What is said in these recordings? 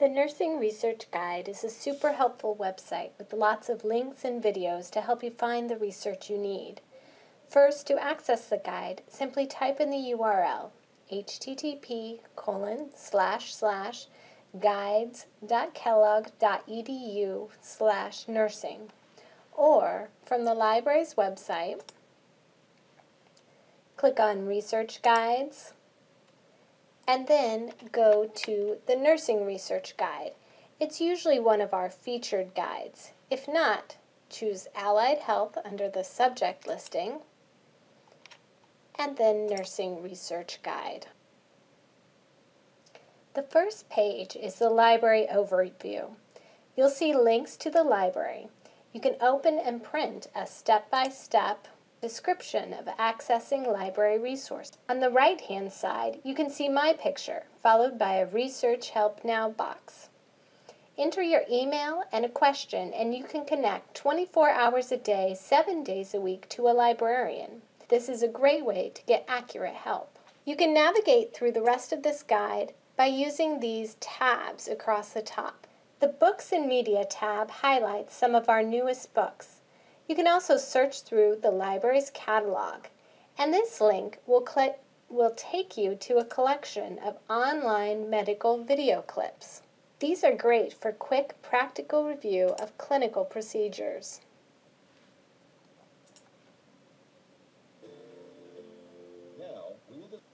The Nursing Research Guide is a super helpful website with lots of links and videos to help you find the research you need. First, to access the guide, simply type in the URL http colon slash slash guides.kellogg.edu slash nursing or from the library's website click on Research Guides and then go to the Nursing Research Guide. It's usually one of our featured guides. If not, choose Allied Health under the subject listing, and then Nursing Research Guide. The first page is the library overview. You'll see links to the library. You can open and print a step-by-step -step Description of accessing library resources. On the right-hand side, you can see my picture, followed by a Research Help Now box. Enter your email and a question, and you can connect 24 hours a day, 7 days a week to a librarian. This is a great way to get accurate help. You can navigate through the rest of this guide by using these tabs across the top. The Books and Media tab highlights some of our newest books. You can also search through the library's catalog, and this link will, will take you to a collection of online medical video clips. These are great for quick practical review of clinical procedures.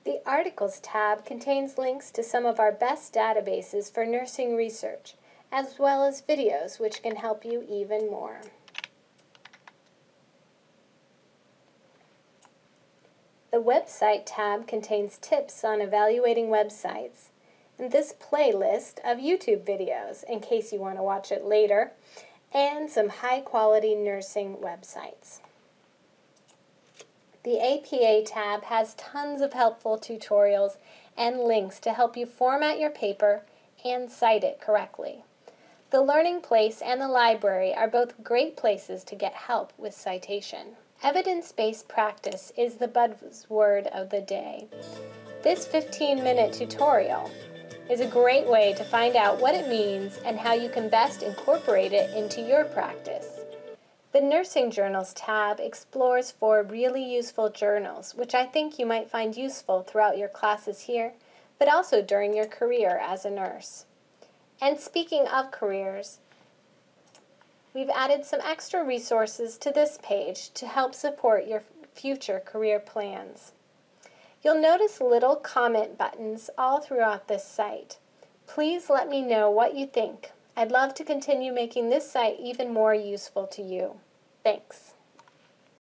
The Articles tab contains links to some of our best databases for nursing research, as well as videos which can help you even more. The Website tab contains tips on evaluating websites, and this playlist of YouTube videos in case you want to watch it later, and some high-quality nursing websites. The APA tab has tons of helpful tutorials and links to help you format your paper and cite it correctly. The Learning Place and the library are both great places to get help with citation. Evidence-based practice is the buzzword of the day. This 15-minute tutorial is a great way to find out what it means and how you can best incorporate it into your practice. The Nursing Journals tab explores four really useful journals, which I think you might find useful throughout your classes here, but also during your career as a nurse. And speaking of careers, we've added some extra resources to this page to help support your future career plans. You'll notice little comment buttons all throughout this site. Please let me know what you think. I'd love to continue making this site even more useful to you. Thanks.